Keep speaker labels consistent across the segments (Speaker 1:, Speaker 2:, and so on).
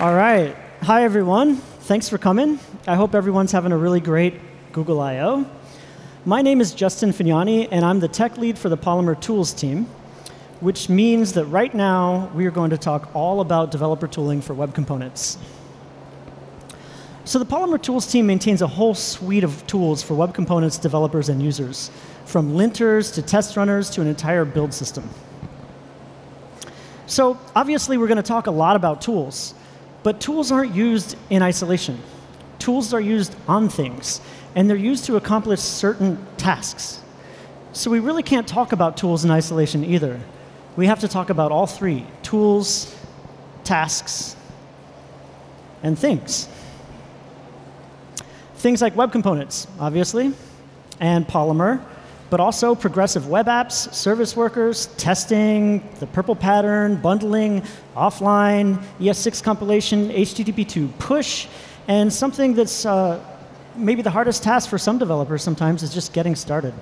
Speaker 1: All right. Hi, everyone. Thanks for coming. I hope everyone's having a really great Google I.O. My name is Justin Fagnani, and I'm the tech lead for the Polymer Tools team, which means that right now we are going to talk all about developer tooling for web components. So the Polymer Tools team maintains a whole suite of tools for web components developers and users, from linters to test runners to an entire build system. So obviously, we're going to talk a lot about tools. But tools aren't used in isolation. Tools are used on things, and they're used to accomplish certain tasks. So we really can't talk about tools in isolation either. We have to talk about all three tools, tasks, and things. Things like web components, obviously, and Polymer, but also progressive web apps, service workers, testing, the purple pattern, bundling, offline, ES6 compilation, HTTP2 push, and something that's uh, maybe the hardest task for some developers sometimes is just getting started.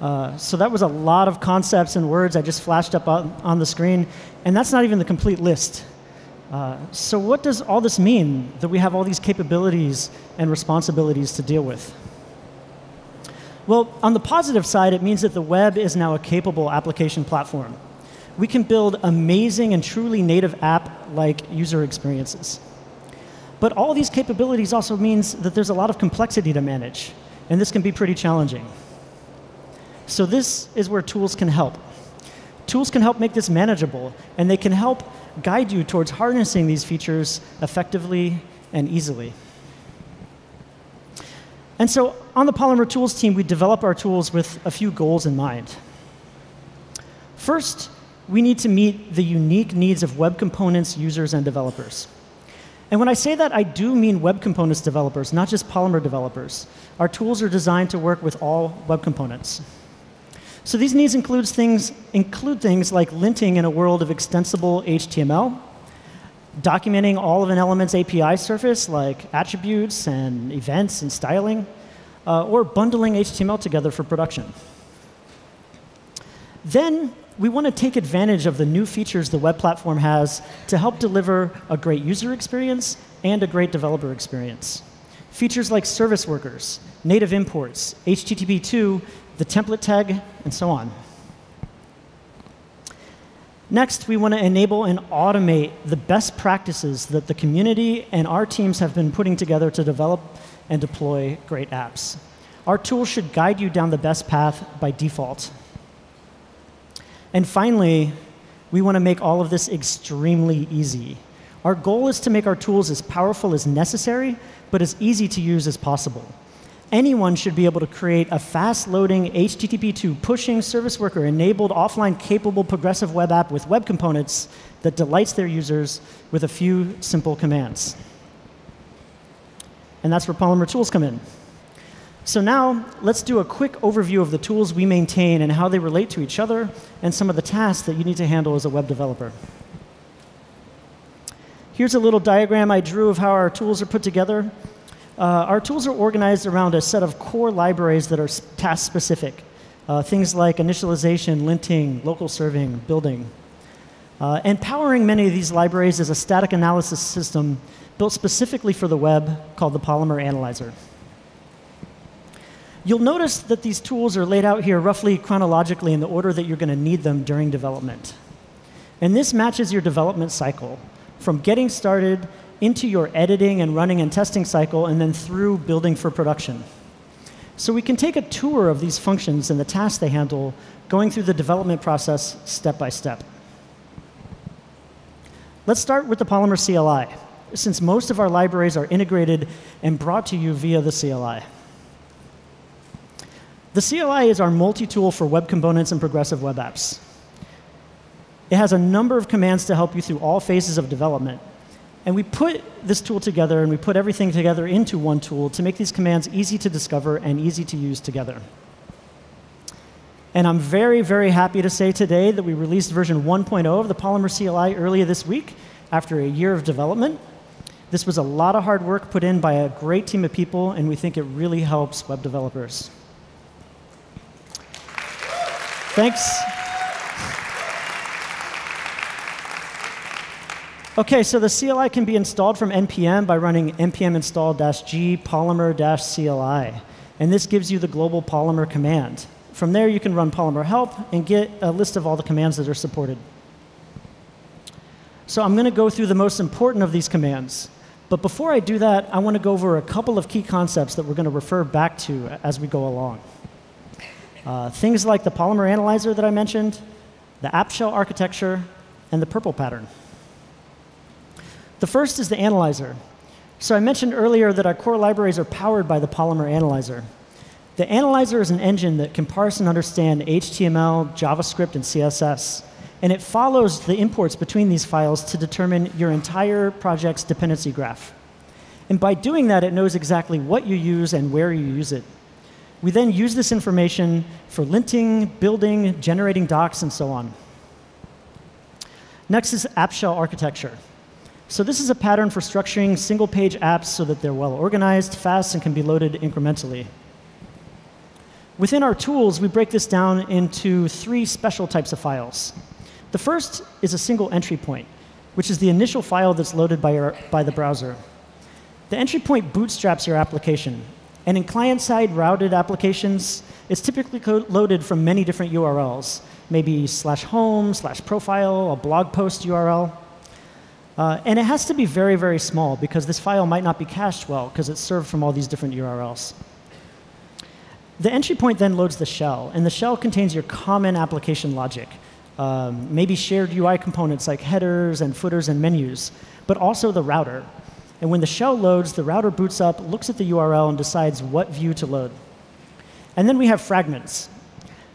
Speaker 1: Uh, so that was a lot of concepts and words I just flashed up on, on the screen, and that's not even the complete list. Uh, so what does all this mean, that we have all these capabilities and responsibilities to deal with? Well, on the positive side, it means that the web is now a capable application platform. We can build amazing and truly native app-like user experiences. But all these capabilities also means that there's a lot of complexity to manage, and this can be pretty challenging. So this is where tools can help. Tools can help make this manageable, and they can help guide you towards harnessing these features effectively and easily. And so on the Polymer Tools team, we develop our tools with a few goals in mind. First, we need to meet the unique needs of web components users and developers. And when I say that, I do mean web components developers, not just Polymer developers. Our tools are designed to work with all web components. So these needs includes things, include things like linting in a world of extensible HTML, documenting all of an element's API surface, like attributes and events and styling, uh, or bundling HTML together for production. Then we want to take advantage of the new features the web platform has to help deliver a great user experience and a great developer experience. Features like service workers, native imports, HTTP2, the template tag, and so on. Next, we want to enable and automate the best practices that the community and our teams have been putting together to develop and deploy great apps. Our tool should guide you down the best path by default. And finally, we want to make all of this extremely easy. Our goal is to make our tools as powerful as necessary, but as easy to use as possible anyone should be able to create a fast-loading HTTP2 pushing service worker enabled offline capable progressive web app with web components that delights their users with a few simple commands. And that's where Polymer tools come in. So now let's do a quick overview of the tools we maintain and how they relate to each other and some of the tasks that you need to handle as a web developer. Here's a little diagram I drew of how our tools are put together. Uh, our tools are organized around a set of core libraries that are task specific. Uh, things like initialization, linting, local serving, building. Uh, and powering many of these libraries is a static analysis system built specifically for the web called the Polymer Analyzer. You'll notice that these tools are laid out here roughly chronologically in the order that you're going to need them during development. And this matches your development cycle from getting started into your editing and running and testing cycle, and then through building for production. So we can take a tour of these functions and the tasks they handle, going through the development process step by step. Let's start with the Polymer CLI, since most of our libraries are integrated and brought to you via the CLI. The CLI is our multi-tool for web components and progressive web apps. It has a number of commands to help you through all phases of development, and we put this tool together and we put everything together into one tool to make these commands easy to discover and easy to use together. And I'm very, very happy to say today that we released version 1.0 of the Polymer CLI earlier this week after a year of development. This was a lot of hard work put in by a great team of people, and we think it really helps web developers. Thanks. OK, so the CLI can be installed from npm by running npm install-g polymer-cli. And this gives you the global Polymer command. From there, you can run Polymer help and get a list of all the commands that are supported. So I'm going to go through the most important of these commands. But before I do that, I want to go over a couple of key concepts that we're going to refer back to as we go along. Uh, things like the Polymer analyzer that I mentioned, the app shell architecture, and the purple pattern. The first is the analyzer. So I mentioned earlier that our core libraries are powered by the Polymer analyzer. The analyzer is an engine that can parse and understand HTML, JavaScript, and CSS. And it follows the imports between these files to determine your entire project's dependency graph. And by doing that, it knows exactly what you use and where you use it. We then use this information for linting, building, generating docs, and so on. Next is app shell architecture. So this is a pattern for structuring single-page apps so that they're well organized, fast, and can be loaded incrementally. Within our tools, we break this down into three special types of files. The first is a single entry point, which is the initial file that's loaded by, your, by the browser. The entry point bootstraps your application. And in client-side routed applications, it's typically loaded from many different URLs, maybe slash home, slash profile, a blog post URL. Uh, and it has to be very, very small because this file might not be cached well because it's served from all these different URLs. The entry point then loads the shell, and the shell contains your common application logic, um, maybe shared UI components like headers and footers and menus, but also the router. And when the shell loads, the router boots up, looks at the URL, and decides what view to load. And then we have fragments.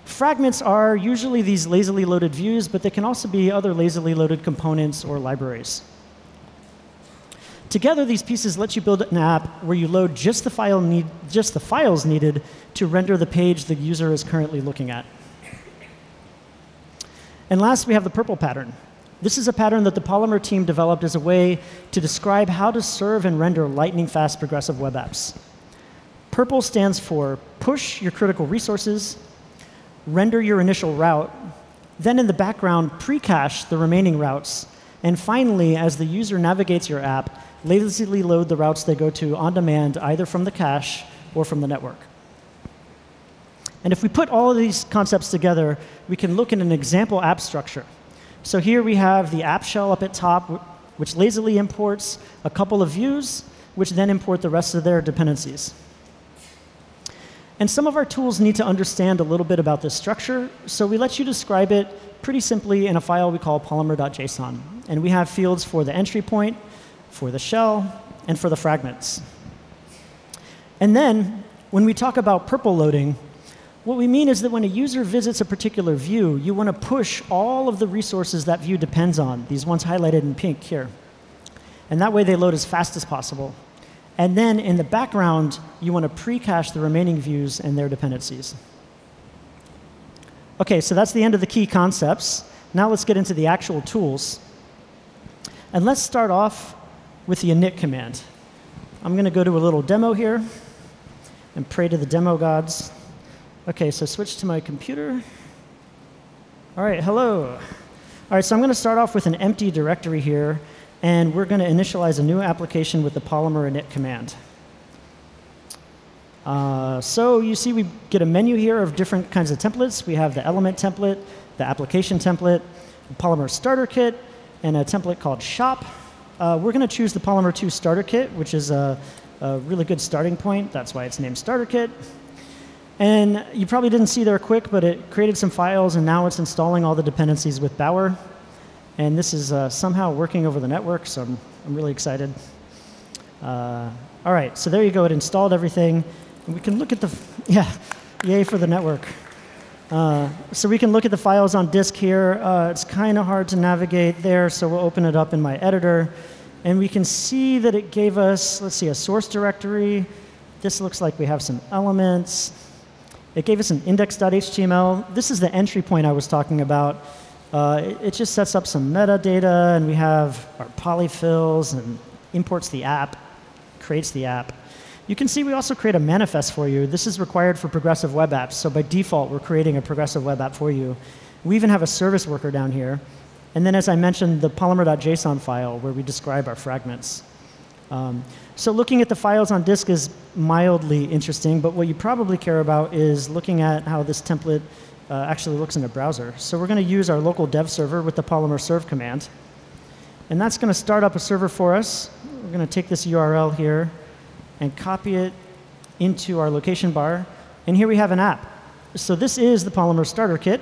Speaker 1: Fragments are usually these lazily loaded views, but they can also be other lazily loaded components or libraries. Together, these pieces let you build an app where you load just the, file need, just the files needed to render the page the user is currently looking at. And last, we have the purple pattern. This is a pattern that the Polymer team developed as a way to describe how to serve and render lightning-fast progressive web apps. Purple stands for push your critical resources, render your initial route, then in the background, pre-cache the remaining routes, and finally, as the user navigates your app, lazily load the routes they go to on demand, either from the cache or from the network. And if we put all of these concepts together, we can look at an example app structure. So here we have the app shell up at top, which lazily imports a couple of views, which then import the rest of their dependencies. And some of our tools need to understand a little bit about this structure, so we let you describe it pretty simply in a file we call polymer.json. And we have fields for the entry point, for the shell, and for the fragments. And then, when we talk about purple loading, what we mean is that when a user visits a particular view, you want to push all of the resources that view depends on, these ones highlighted in pink here. And that way they load as fast as possible. And then in the background, you want to pre-cache the remaining views and their dependencies. OK, so that's the end of the key concepts. Now let's get into the actual tools. And let's start off with the init command. I'm going to go to a little demo here and pray to the demo gods. OK, so switch to my computer. All right, hello. All right, so I'm going to start off with an empty directory here, and we're going to initialize a new application with the polymer init command. Uh, so you see we get a menu here of different kinds of templates. We have the element template, the application template, polymer starter kit, and a template called shop. Uh, we're going to choose the Polymer 2 starter kit, which is a, a really good starting point. That's why it's named starter kit. And you probably didn't see there quick, but it created some files, and now it's installing all the dependencies with Bower. And this is uh, somehow working over the network, so I'm, I'm really excited. Uh, all right, so there you go. It installed everything. And we can look at the, yeah, yay for the network. Uh, so we can look at the files on disk here. Uh, it's kind of hard to navigate there, so we'll open it up in my editor. And we can see that it gave us, let's see, a source directory. This looks like we have some elements. It gave us an index.html. This is the entry point I was talking about. Uh, it, it, just sets up some metadata, and we have our polyfills and imports the app, creates the app. You can see we also create a manifest for you. This is required for progressive web apps. So by default, we're creating a progressive web app for you. We even have a service worker down here. And then, as I mentioned, the polymer.json file where we describe our fragments. Um, so looking at the files on disk is mildly interesting, but what you probably care about is looking at how this template uh, actually looks in a browser. So we're going to use our local dev server with the polymer serve command. And that's going to start up a server for us. We're going to take this URL here and copy it into our location bar. And here we have an app. So this is the Polymer Starter Kit.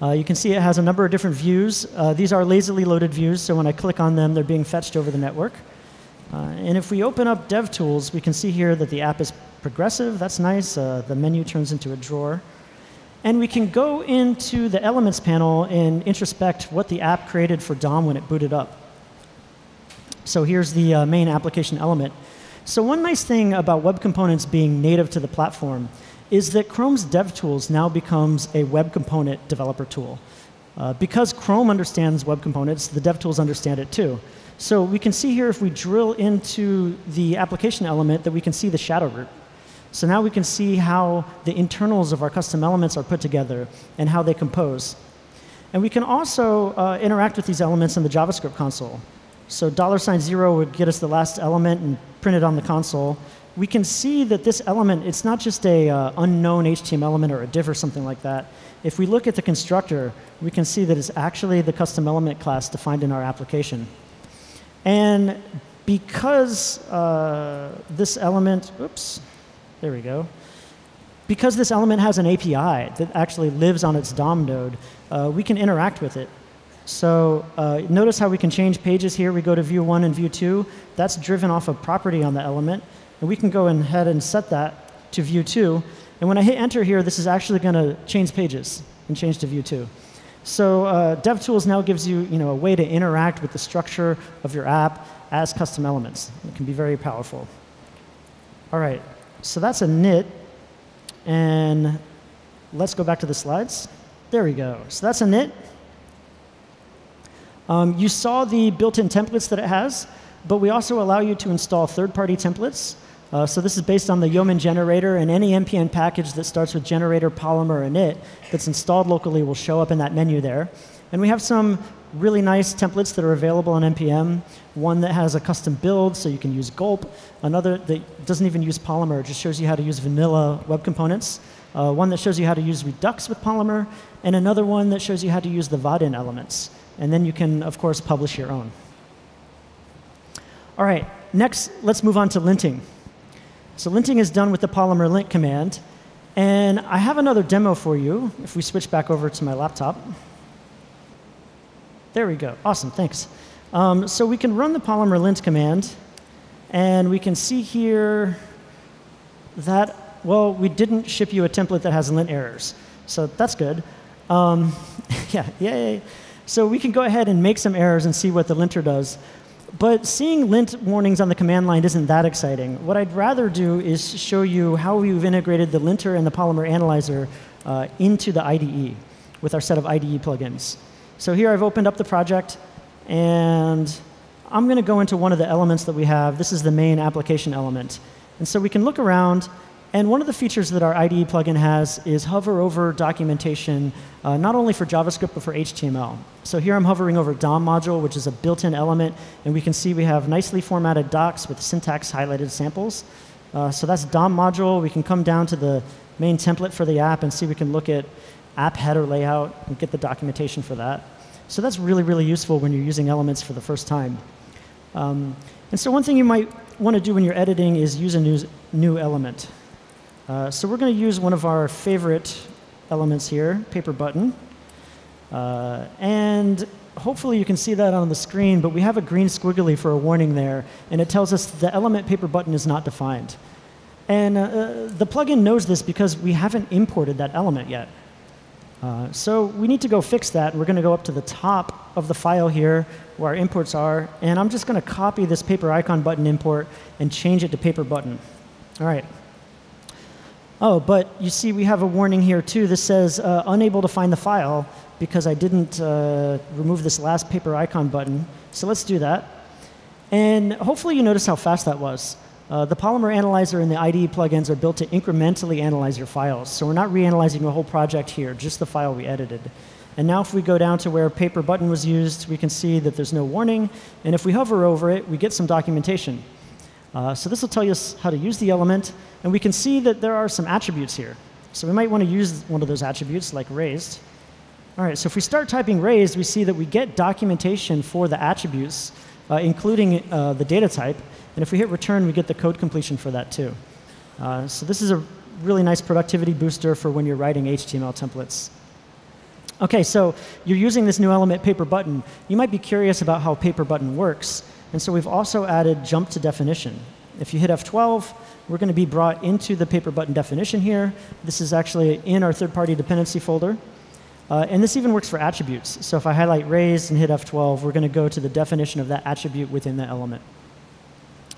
Speaker 1: Uh, you can see it has a number of different views. Uh, these are lazily loaded views, so when I click on them, they're being fetched over the network. Uh, and if we open up DevTools, we can see here that the app is progressive. That's nice. Uh, the menu turns into a drawer. And we can go into the Elements panel and introspect what the app created for DOM when it booted up. So here's the uh, main application element. So one nice thing about web components being native to the platform is that Chrome's DevTools now becomes a web component developer tool. Uh, because Chrome understands web components, the DevTools understand it too. So we can see here if we drill into the application element that we can see the shadow root. So now we can see how the internals of our custom elements are put together and how they compose. And we can also uh, interact with these elements in the JavaScript console. So dollar sign zero would get us the last element and print it on the console. We can see that this element, it's not just a uh, unknown HTML element or a div or something like that. If we look at the constructor, we can see that it's actually the custom element class defined in our application. And because uh, this element, oops, there we go. Because this element has an API that actually lives on its DOM node, uh, we can interact with it. So uh, notice how we can change pages here. We go to view 1 and view 2. That's driven off a property on the element. And we can go ahead and set that to view 2. And when I hit enter here, this is actually going to change pages and change to view 2. So uh, DevTools now gives you, you know, a way to interact with the structure of your app as custom elements. It can be very powerful. All right, so that's a init. And let's go back to the slides. There we go. So that's a init. Um, you saw the built-in templates that it has, but we also allow you to install third-party templates. Uh, so this is based on the Yeoman generator, and any npm package that starts with generator, polymer, init that's installed locally will show up in that menu there. And we have some really nice templates that are available on npm. One that has a custom build, so you can use Gulp. Another that doesn't even use Polymer, just shows you how to use vanilla web components. Uh, one that shows you how to use Redux with Polymer, and another one that shows you how to use the Vaadin elements. And then you can, of course, publish your own. All right, next, let's move on to linting. So linting is done with the polymer lint command. And I have another demo for you if we switch back over to my laptop. There we go. Awesome, thanks. Um, so we can run the polymer lint command, and we can see here that, well, we didn't ship you a template that has lint errors. So that's good. Um, yeah, yay. So we can go ahead and make some errors and see what the linter does. But seeing lint warnings on the command line isn't that exciting. What I'd rather do is show you how we've integrated the linter and the Polymer Analyzer uh, into the IDE with our set of IDE plugins. So here I've opened up the project, and I'm going to go into one of the elements that we have. This is the main application element. And so we can look around, and one of the features that our IDE plugin has is hover over documentation, uh, not only for JavaScript, but for HTML. So here I'm hovering over DOM module, which is a built-in element, and we can see we have nicely formatted docs with syntax highlighted samples. Uh, so that's DOM module. We can come down to the main template for the app and see we can look at app header layout and get the documentation for that. So that's really, really useful when you're using elements for the first time. Um, and so one thing you might want to do when you're editing is use a new, new element. Uh, so we're going to use one of our favorite elements here, paper button. Uh, and hopefully you can see that on the screen, but we have a green squiggly for a warning there, and it tells us the element paper button is not defined. And uh, uh, the plugin knows this because we haven't imported that element yet. Uh, so we need to go fix that. We're going to go up to the top of the file here where our imports are, and I'm just going to copy this paper icon button import and change it to paper button. All right. Oh, but you see we have a warning here too. This says uh, unable to find the file because I didn't uh, remove this last paper icon button. So let's do that. And hopefully you notice how fast that was. Uh, the Polymer Analyzer and the IDE plugins are built to incrementally analyze your files. So we're not reanalyzing the whole project here, just the file we edited. And now if we go down to where paper button was used, we can see that there's no warning. And if we hover over it, we get some documentation. Uh, so this will tell us how to use the element. And we can see that there are some attributes here. So we might want to use one of those attributes, like raised. All right, so if we start typing raised, we see that we get documentation for the attributes, uh, including uh, the data type. And if we hit return, we get the code completion for that too. Uh, so this is a really nice productivity booster for when you're writing HTML templates. OK, so you're using this new element, paper button. You might be curious about how paper button works. And so we've also added jump to definition. If you hit F12, we're going to be brought into the paper button definition here. This is actually in our third-party dependency folder. Uh, and this even works for attributes. So if I highlight raised and hit F12, we're going to go to the definition of that attribute within the element.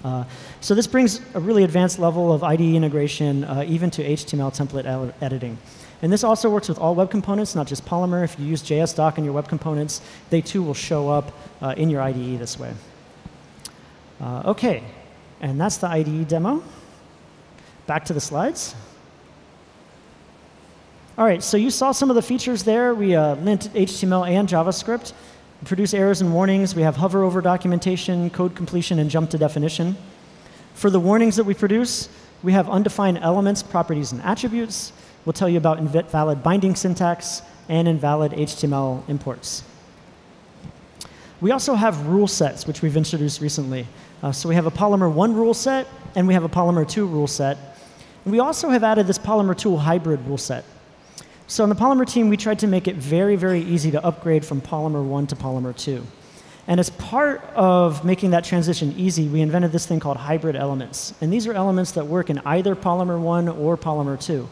Speaker 1: Uh, so this brings a really advanced level of IDE integration, uh, even to HTML template editing. And this also works with all web components, not just Polymer. If you use JSDoc in your web components, they too will show up uh, in your IDE this way. Uh, OK, and that's the IDE demo. Back to the slides. All right, so you saw some of the features there. We uh, lint HTML and JavaScript, produce errors and warnings. We have hover over documentation, code completion, and jump to definition. For the warnings that we produce, we have undefined elements, properties, and attributes. We'll tell you about invalid binding syntax and invalid HTML imports. We also have rule sets, which we've introduced recently. Uh, so we have a Polymer 1 rule set, and we have a Polymer 2 rule set. And we also have added this Polymer 2 hybrid rule set. So on the Polymer team, we tried to make it very, very easy to upgrade from Polymer 1 to Polymer 2. And as part of making that transition easy, we invented this thing called hybrid elements. And these are elements that work in either Polymer 1 or Polymer 2.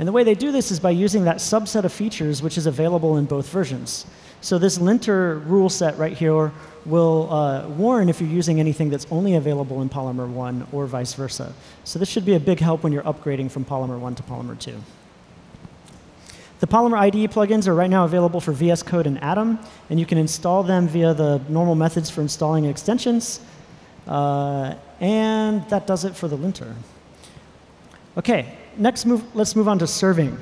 Speaker 1: And the way they do this is by using that subset of features which is available in both versions. So this linter rule set right here will uh, warn if you're using anything that's only available in Polymer 1 or vice versa. So this should be a big help when you're upgrading from Polymer 1 to Polymer 2. The Polymer IDE plugins are right now available for VS Code and Atom, and you can install them via the normal methods for installing extensions. Uh, and that does it for the linter. OK, next move, let's move on to serving.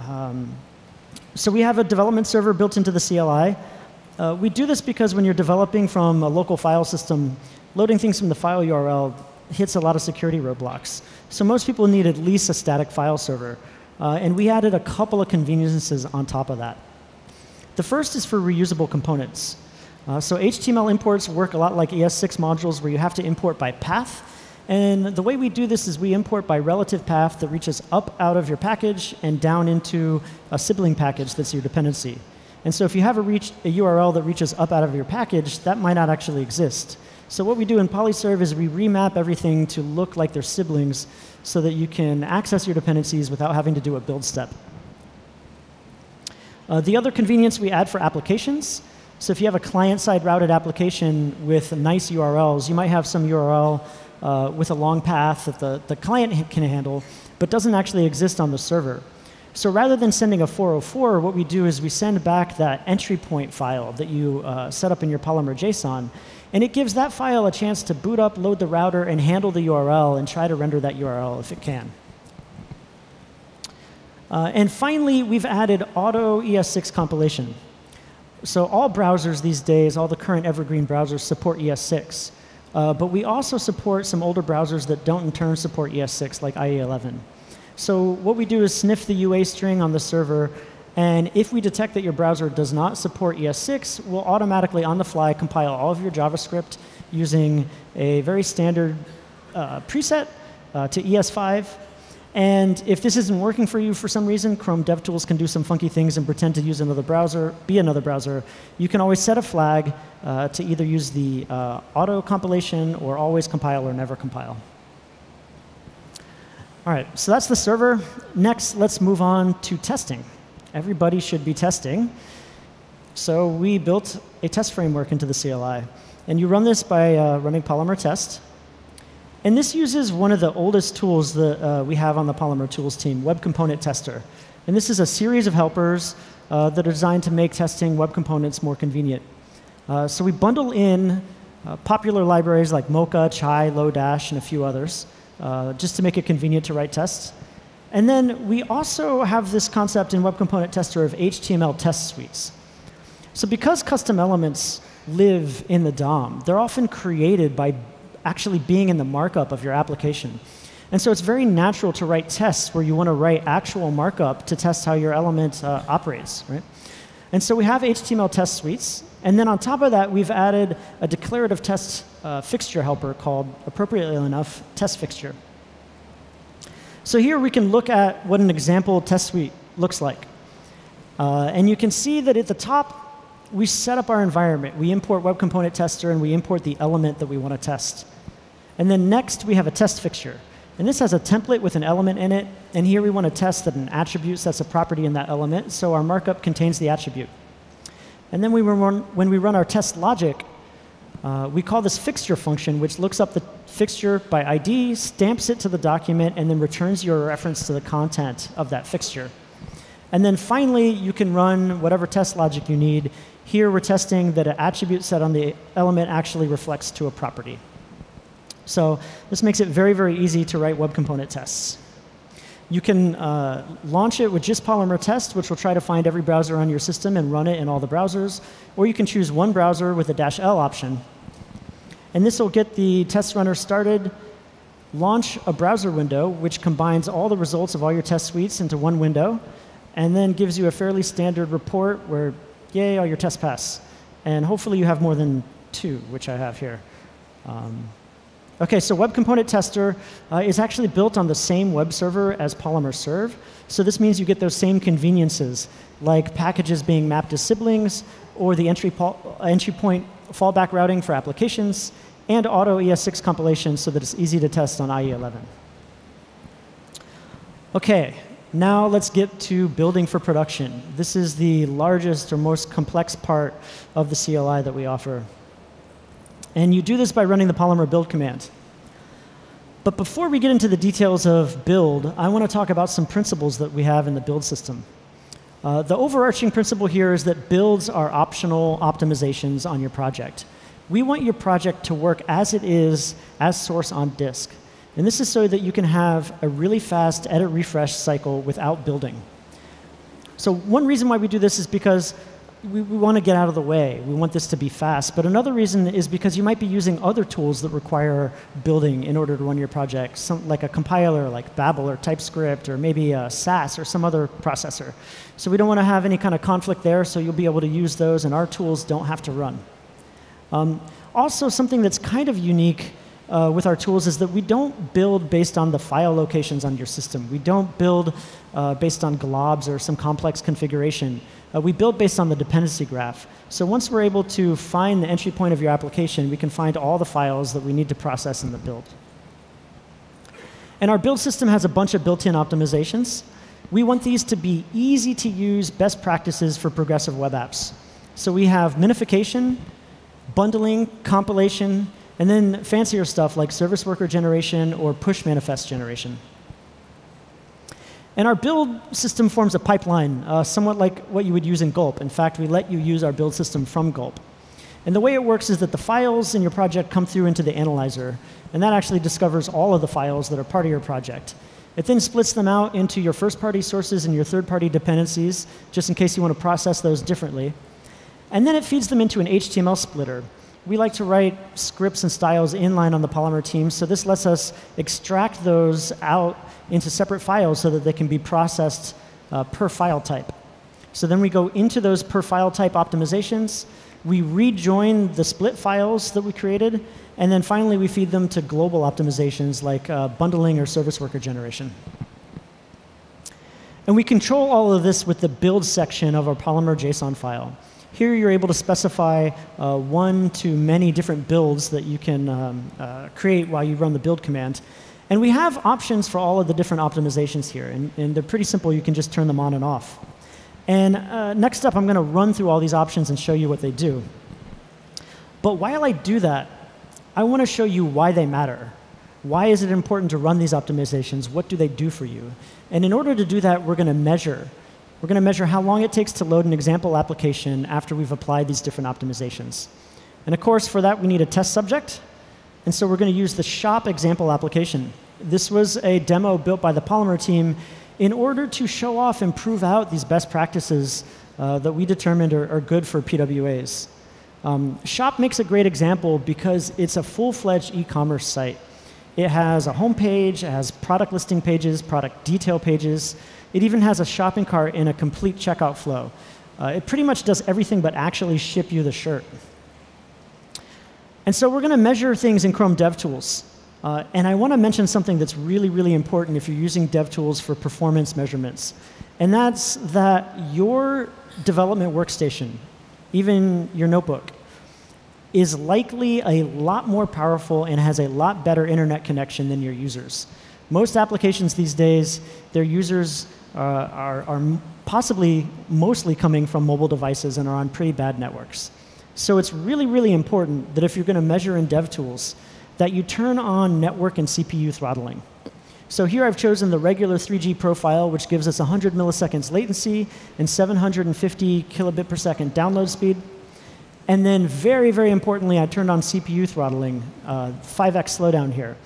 Speaker 1: Um, so we have a development server built into the CLI. Uh, we do this because when you're developing from a local file system, loading things from the file URL hits a lot of security roadblocks. So most people need at least a static file server. Uh, and we added a couple of conveniences on top of that. The first is for reusable components. Uh, so HTML imports work a lot like ES6 modules where you have to import by path. And the way we do this is we import by relative path that reaches up out of your package and down into a sibling package that's your dependency. And so if you have a, reach, a URL that reaches up out of your package, that might not actually exist. So what we do in PolyServe is we remap everything to look like they're siblings so that you can access your dependencies without having to do a build step. Uh, the other convenience we add for applications, so if you have a client-side routed application with nice URLs, you might have some URL uh, with a long path that the, the client can handle, but doesn't actually exist on the server. So rather than sending a 404, what we do is we send back that entry point file that you uh, set up in your Polymer JSON, and it gives that file a chance to boot up, load the router, and handle the URL and try to render that URL if it can. Uh, and finally, we've added auto ES6 compilation. So all browsers these days, all the current evergreen browsers support ES6. Uh, but we also support some older browsers that don't in turn support ES6, like IE11. So what we do is sniff the UA string on the server and if we detect that your browser does not support ES6, we'll automatically, on the fly, compile all of your JavaScript using a very standard uh, preset uh, to ES5. And if this isn't working for you for some reason, Chrome DevTools can do some funky things and pretend to use another browser, be another browser. You can always set a flag uh, to either use the uh, auto compilation or always compile or never compile. All right, so that's the server. Next, let's move on to testing everybody should be testing. So we built a test framework into the CLI. And you run this by uh, running Polymer test. And this uses one of the oldest tools that uh, we have on the Polymer tools team, Web Component Tester. And this is a series of helpers uh, that are designed to make testing web components more convenient. Uh, so we bundle in Uh, popular libraries like Mocha, Chai, Lodash, and a few others, uh, just to make it convenient to write tests. And then we also have this concept in Web Component Tester of HTML test suites. So because custom elements live in the DOM, they're often created by actually being in the markup of your application. And so it's very natural to write tests where you want to write actual markup to test how your element uh, operates, right? And so we have HTML test suites. And then on top of that, we've added a declarative test uh, fixture helper called, appropriately enough, test fixture. So here we can look at what an example test suite looks like. Uh, and you can see that at the top, we set up our environment. We import Web Component Tester, and we import the element that we want to test. And then next, we have a test fixture. And this has a template with an element in it. And here we want to test that an attribute sets a property in that element. So our markup contains the attribute. And then we run, when we run our test logic, uh, we call this fixture function, which looks up the fixture by ID, stamps it to the document, and then returns your reference to the content of that fixture. And then finally, you can run whatever test logic you need. Here, we're testing that an attribute set on the element actually reflects to a property. So this makes it very, very easy to write web component tests. You can uh, launch it with just Polymer Test, which will try to find every browser on your system and run it in all the browsers. Or you can choose one browser with a dash L option. And this will get the test runner started, launch a browser window, which combines all the results of all your test suites into one window, and then gives you a fairly standard report where, yay, all your tests pass. And hopefully you have more than two, which I have here. Um, Okay, so Web Component Tester uh, is actually built on the same web server as Polymer Serve. So this means you get those same conveniences, like packages being mapped as siblings, or the entry, entry point fallback routing for applications, and auto ES6 compilation so that it's easy to test on IE11. Okay, now let's get to building for production. This is the largest or most complex part of the CLI that we offer. And you do this by running the Polymer build command. But before we get into the details of build, I want to talk about some principles that we have in the build system. Uh, the overarching principle here is that builds are optional optimizations on your project. We want your project to work as it is, as source on disk. And this is so that you can have a really fast edit refresh cycle without building. So one reason why we do this is because we, we want to get out of the way. We want this to be fast. But another reason is because you might be using other tools that require building in order to run your project, some, like a compiler like Babel or TypeScript or maybe a Sass or some other processor. So we don't want to have any kind of conflict there, so you'll be able to use those, and our tools don't have to run. Um, also, something that's kind of unique uh, with our tools is that we don't build based on the file locations on your system. We don't build uh, based on globs or some complex configuration. Uh, we build based on the dependency graph. So once we're able to find the entry point of your application, we can find all the files that we need to process in the build. And our build system has a bunch of built-in optimizations. We want these to be easy to use best practices for progressive web apps. So we have minification, bundling, compilation, and then fancier stuff like service worker generation or push manifest generation. And our build system forms a pipeline, uh, somewhat like what you would use in Gulp. In fact, we let you use our build system from Gulp. And the way it works is that the files in your project come through into the analyzer, and that actually discovers all of the files that are part of your project. It then splits them out into your first party sources and your third party dependencies, just in case you want to process those differently. And then it feeds them into an HTML splitter. We like to write scripts and styles inline on the Polymer team, so this lets us extract those out into separate files so that they can be processed uh, per file type. So then we go into those per file type optimizations. We rejoin the split files that we created. And then finally, we feed them to global optimizations like uh, bundling or service worker generation. And we control all of this with the build section of our Polymer JSON file. Here you're able to specify uh, one to many different builds that you can um, uh, create while you run the build command. And we have options for all of the different optimizations here, and, and they're pretty simple. You can just turn them on and off. And uh, next up, I'm going to run through all these options and show you what they do. But while I do that, I want to show you why they matter. Why is it important to run these optimizations? What do they do for you? And in order to do that, we're going to measure. We're going to measure how long it takes to load an example application after we've applied these different optimizations. And of course, for that, we need a test subject. And so we're going to use the shop example application. This was a demo built by the Polymer team in order to show off and prove out these best practices uh, that we determined are, are good for PWAs. Um, Shop makes a great example because it's a full-fledged e-commerce site. It has a home page, it has product listing pages, product detail pages. It even has a shopping cart in a complete checkout flow. Uh, it pretty much does everything but actually ship you the shirt. And so we're going to measure things in Chrome DevTools. Uh, and I want to mention something that's really, really important if you're using DevTools for performance measurements. And that's that your development workstation, even your notebook, is likely a lot more powerful and has a lot better internet connection than your users. Most applications these days, their users uh, are, are possibly mostly coming from mobile devices and are on pretty bad networks. So it's really, really important that if you're going to measure in DevTools, that you turn on network and CPU throttling. So here I've chosen the regular 3G profile, which gives us 100 milliseconds latency and 750 kilobit per second download speed. And then very, very importantly, I turned on CPU throttling, uh, 5x slowdown here.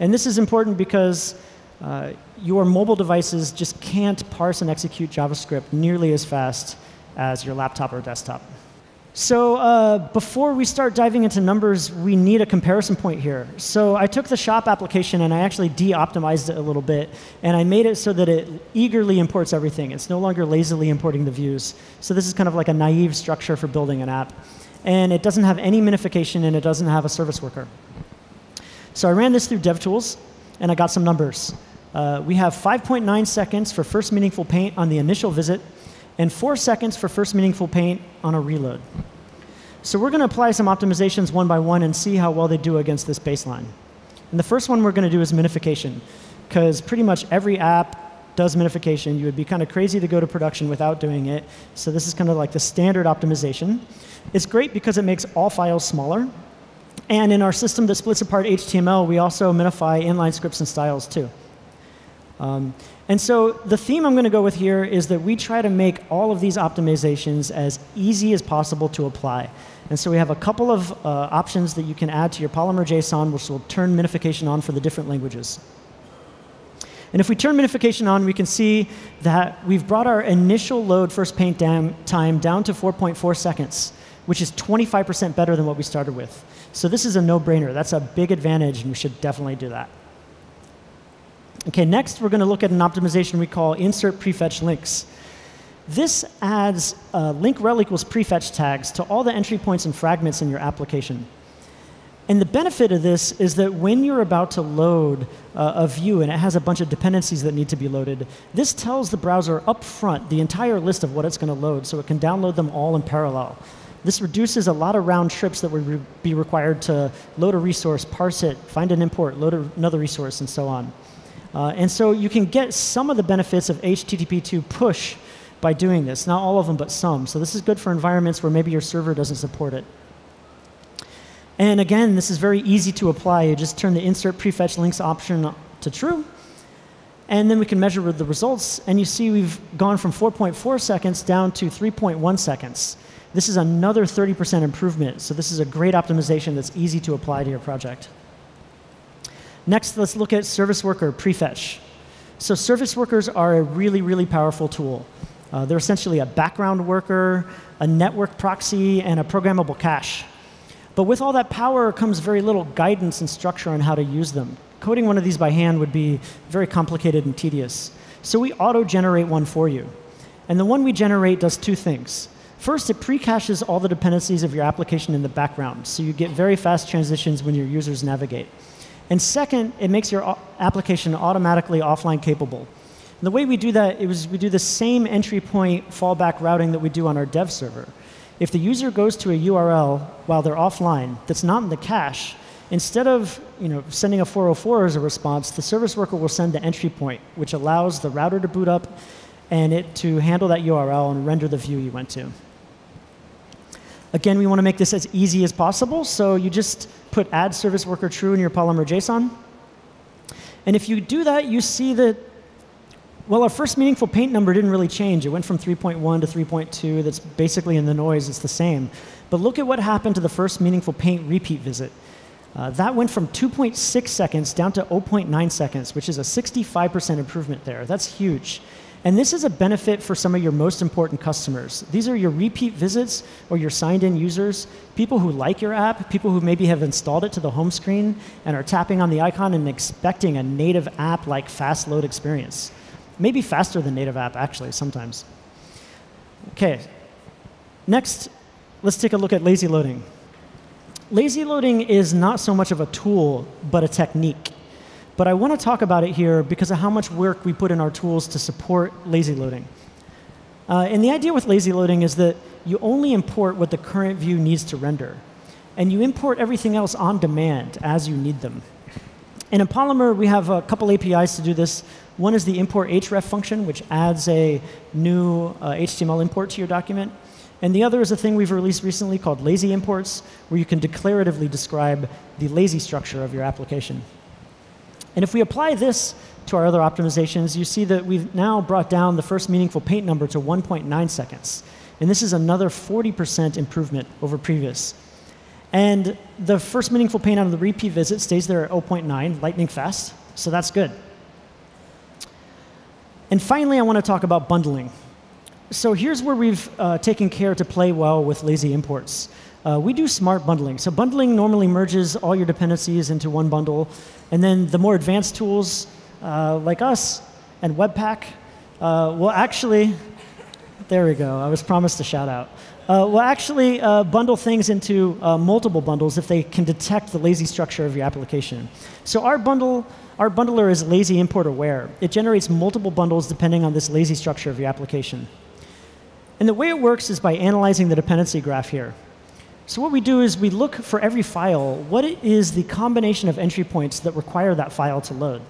Speaker 1: And this is important because uh, your mobile devices just can't parse and execute JavaScript nearly as fast as your laptop or desktop. So uh, before we start diving into numbers, we need a comparison point here. So I took the shop application and I actually de-optimized it a little bit, and I made it so that it eagerly imports everything. It's no longer lazily importing the views. So this is kind of like a naive structure for building an app. And it doesn't have any minification, and it doesn't have a service worker. So I ran this through DevTools, and I got some numbers. Uh, we have 5.9 seconds for first meaningful paint on the initial visit, and four seconds for first meaningful paint on a reload. So we're going to apply some optimizations one by one and see how well they do against this baseline. And the first one we're going to do is minification, because pretty much every app does minification. You would be kind of crazy to go to production without doing it. So this is kind of like the standard optimization. It's great because it makes all files smaller. And in our system that splits apart HTML, we also minify inline scripts and styles too. Um, and so the theme I'm going to go with here is that we try to make all of these optimizations as easy as possible to apply. And so we have a couple of uh, options that you can add to your Polymer JSON, which will turn minification on for the different languages. And if we turn minification on, we can see that we've brought our initial load first paint time down to 4.4 seconds, which is 25% better than what we started with. So this is a no-brainer. That's a big advantage, and we should definitely do that. Okay, next we're going to look at an optimization we call insert prefetch links. This adds uh, link rel equals prefetch tags to all the entry points and fragments in your application. And the benefit of this is that when you're about to load uh, a view and it has a bunch of dependencies that need to be loaded, this tells the browser up front the entire list of what it's going to load so it can download them all in parallel. This reduces a lot of round trips that would re be required to load a resource, parse it, find an import, load another resource, and so on. Uh, and so you can get some of the benefits of HTTP2 push by doing this. Not all of them, but some. So this is good for environments where maybe your server doesn't support it. And again, this is very easy to apply. You just turn the insert prefetch links option to true. And then we can measure the results. And you see we've gone from 4.4 seconds down to 3.1 seconds. This is another 30% improvement. So this is a great optimization that's easy to apply to your project. Next, let's look at service worker prefetch. So service workers are a really, really powerful tool. Uh, they're essentially a background worker, a network proxy, and a programmable cache. But with all that power comes very little guidance and structure on how to use them. Coding one of these by hand would be very complicated and tedious. So we auto-generate one for you. And the one we generate does two things. First, it pre-caches all the dependencies of your application in the background, so you get very fast transitions when your users navigate. And second, it makes your application automatically offline capable. And the way we do that is we do the same entry point fallback routing that we do on our dev server. If the user goes to a URL while they're offline that's not in the cache, instead of you know, sending a 404 as a response, the service worker will send the entry point, which allows the router to boot up and it to handle that URL and render the view you went to. Again, we want to make this as easy as possible, so you just put add service worker true in your Polymer JSON. And if you do that, you see that Well, our first meaningful paint number didn't really change. It went from 3.1 to 3.2. That's basically in the noise, it's the same. But look at what happened to the first meaningful paint repeat visit. Uh, that went from 2.6 seconds down to 0.9 seconds, which is a 65% improvement there. That's huge. And this is a benefit for some of your most important customers. These are your repeat visits or your signed in users, people who like your app, people who maybe have installed it to the home screen and are tapping on the icon and expecting a native app like fast load experience. Maybe faster than native app, actually, sometimes. Okay. Next, let's take a look at lazy loading. Lazy loading is not so much of a tool, but a technique. But I want to talk about it here because of how much work we put in our tools to support lazy loading. Uh, and the idea with lazy loading is that you only import what the current view needs to render. And you import everything else on demand as you need them. And in Polymer, we have a couple APIs to do this. One is the import href function, which adds a new uh, HTML import to your document. And the other is a thing we've released recently called lazy imports, where you can declaratively describe the lazy structure of your application. And if we apply this to our other optimizations, you see that we've now brought down the first meaningful paint number to 1.9 seconds. And this is another 40% improvement over previous. And the first meaningful paint out of the repeat visit stays there at 0.9, lightning fast, so that's good. And finally, I want to talk about bundling. So here's where we've uh, taken care to play well with lazy imports. Uh, we do smart bundling. So bundling normally merges all your dependencies into one bundle. And then the more advanced tools uh, like us and Webpack uh, will actually, there we go, I was promised a shout out. Uh, will actually uh, bundle things into uh, multiple bundles if they can detect the lazy structure of your application. So our bundle, our bundler is lazy import aware. It generates multiple bundles depending on this lazy structure of your application. And the way it works is by analyzing the dependency graph here. So what we do is we look for every file, what is the combination of entry points that require that file to load.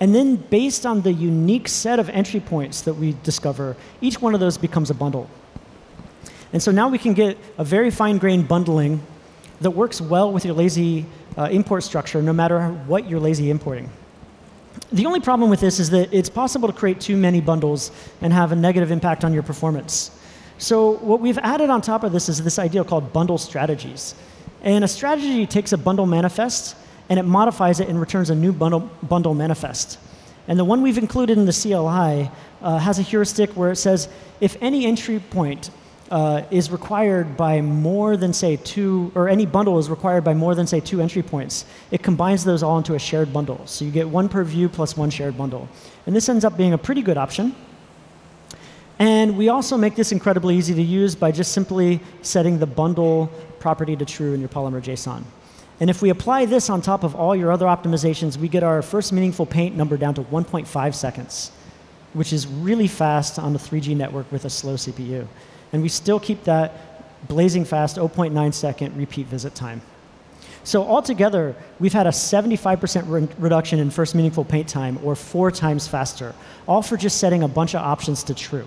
Speaker 1: And then based on the unique set of entry points that we discover, each one of those becomes a bundle. And so now we can get a very fine-grained bundling that works well with your lazy uh, import structure, no matter what you're lazy importing. The only problem with this is that it's possible to create too many bundles and have a negative impact on your performance. So what we've added on top of this is this idea called bundle strategies. And a strategy takes a bundle manifest and it modifies it and returns a new bundle, bundle manifest. And the one we've included in the CLI uh, has a heuristic where it says if any entry point uh, is required by more than, say, two, or any bundle is required by more than, say, two entry points, it combines those all into a shared bundle. So you get one per view plus one shared bundle. And this ends up being a pretty good option. And we also make this incredibly easy to use by just simply setting the bundle property to true in your Polymer JSON. And if we apply this on top of all your other optimizations, we get our first meaningful paint number down to 1.5 seconds, which is really fast on a 3G network with a slow CPU. And we still keep that blazing fast 0.9 second repeat visit time. So altogether, we've had a 75% re reduction in first meaningful paint time, or four times faster, all for just setting a bunch of options to true.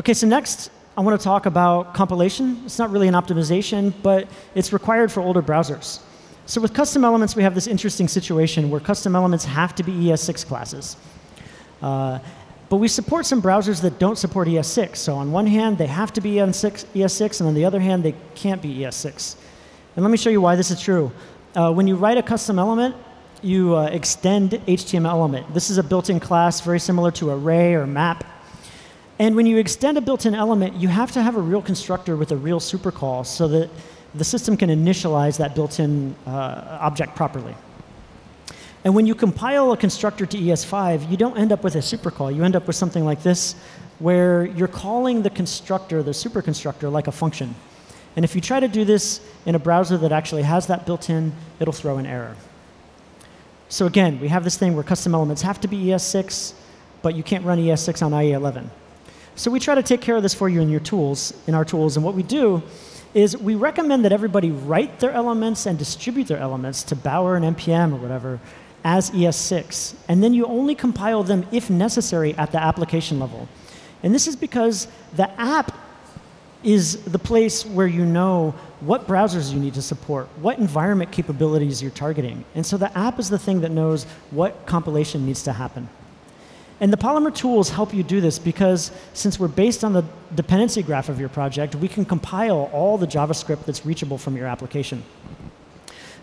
Speaker 1: Okay, so next, I want to talk about compilation. It's not really an optimization, but it's required for older browsers. So with custom elements, we have this interesting situation where custom elements have to be ES6 classes. Uh, but we support some browsers that don't support ES6. So on one hand, they have to be ES6, and on the other hand, they can't be ES6. And let me show you why this is true. Uh, when you write a custom element, you uh, extend HTML element. This is a built-in class very similar to array or map. And when you extend a built-in element, you have to have a real constructor with a real supercall so that the system can initialize that built-in uh, object properly. And when you compile a constructor to ES5, you don't end up with a supercall. You end up with something like this, where you're calling the constructor, the superconstructor, like a function. And if you try to do this in a browser that actually has that built in, it'll throw an error. So again, we have this thing where custom elements have to be ES6, but you can't run ES6 on IE11. So we try to take care of this for you in your tools, in our tools. And what we do is we recommend that everybody write their elements and distribute their elements to Bower and NPM or whatever as ES6. And then you only compile them if necessary at the application level. And this is because the app is the place where you know what browsers you need to support, what environment capabilities you're targeting. And so the app is the thing that knows what compilation needs to happen. And the Polymer tools help you do this because since we're based on the dependency graph of your project, we can compile all the JavaScript that's reachable from your application.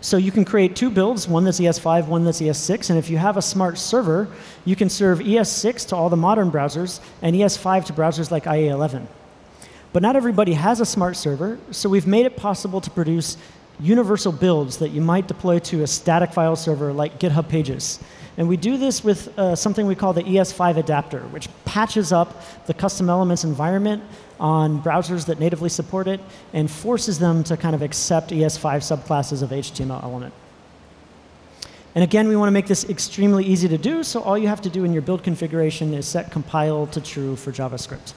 Speaker 1: So you can create two builds, one that's ES5, one that's ES6, and if you have a smart server, you can serve ES6 to all the modern browsers and ES5 to browsers like IE11. But not everybody has a smart server, so we've made it possible to produce universal builds that you might deploy to a static file server like GitHub Pages. And we do this with uh, something we call the ES5 adapter, which patches up the custom elements environment on browsers that natively support it and forces them to kind of accept ES5 subclasses of HTML element. And again, we want to make this extremely easy to do, so all you have to do in your build configuration is set compile to true for JavaScript.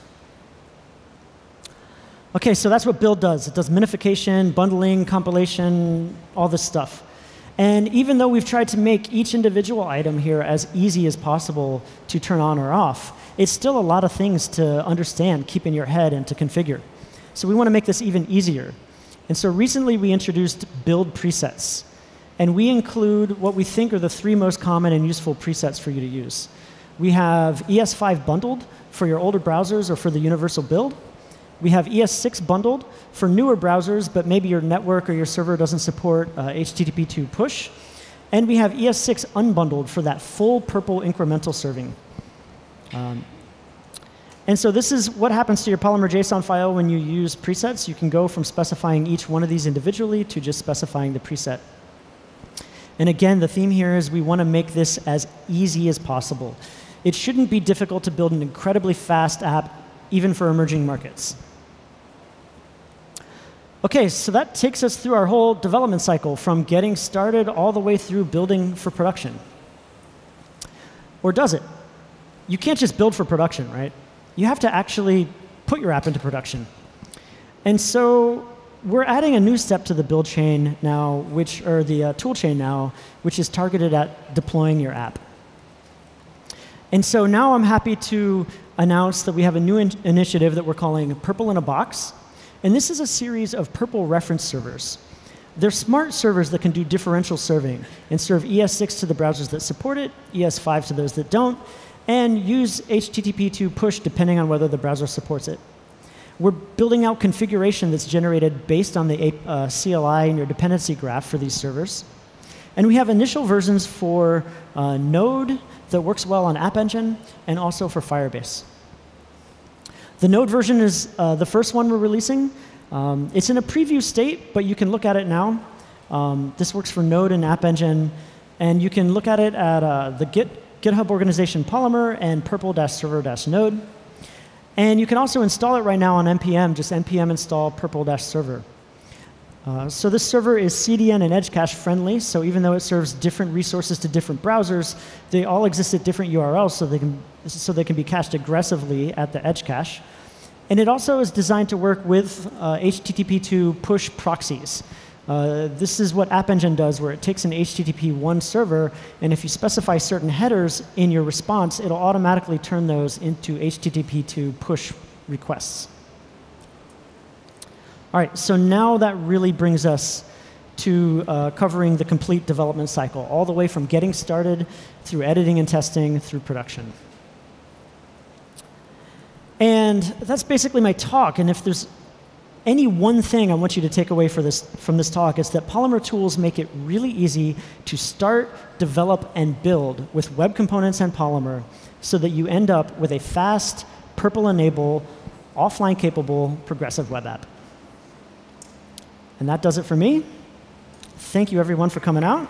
Speaker 1: OK, so that's what build does. It does minification, bundling, compilation, all this stuff. And even though we've tried to make each individual item here as easy as possible to turn on or off, it's still a lot of things to understand, keep in your head, and to configure. So we want to make this even easier. And so recently we introduced build presets. And we include what we think are the three most common and useful presets for you to use. We have ES5 bundled for your older browsers or for the universal build. We have ES6 bundled for newer browsers, but maybe your network or your server doesn't support uh, HTTP2 push. And we have ES6 unbundled for that full purple incremental serving. Um, and so this is what happens to your Polymer JSON file when you use presets. You can go from specifying each one of these individually to just specifying the preset. And again, the theme here is we want to make this as easy as possible. It shouldn't be difficult to build an incredibly fast app, even for emerging markets. OK, so that takes us through our whole development cycle from getting started all the way through building for production. Or does it? You can't just build for production, right? You have to actually put your app into production. And so we're adding a new step to the build chain now, which, or the uh, tool chain now, which is targeted at deploying your app. And so now I'm happy to announce that we have a new in initiative that we're calling Purple in a Box. And this is a series of Purple reference servers. They're smart servers that can do differential serving and serve ES6 to the browsers that support it, ES5 to those that don't, and use HTTP2 push depending on whether the browser supports it. We're building out configuration that's generated based on the uh, CLI and your dependency graph for these servers. And we have initial versions for uh, Node that works well on App Engine and also for Firebase. The Node version is uh, the first one we're releasing. Um, it's in a preview state, but you can look at it now. Um, this works for Node and App Engine. And you can look at it at uh, the Git, GitHub organization Polymer and prpl-server-node. And you can also install it right now on NPM, just npm install purple-server. Uh, so this server is CDN and edge cache friendly. So even though it serves different resources to different browsers, they all exist at different URLs, so they can so they can be cached aggressively at the edge cache. And it also is designed to work with uh, HTTP2 push proxies. Uh, this is what App Engine does, where it takes an HTTP 1 server, and if you specify certain headers in your response, it'll automatically turn those into HTTP 2 push requests. All right, so now that really brings us to uh, covering the complete development cycle, all the way from getting started through editing and testing through production. And that's basically my talk. And if there's any one thing I want you to take away this, from this talk, it's that Polymer tools make it really easy to start, develop, and build with web components and Polymer so that you end up with a fast, purple-enable, offline-capable, progressive web app. And that does it for me. Thank you, everyone, for coming out.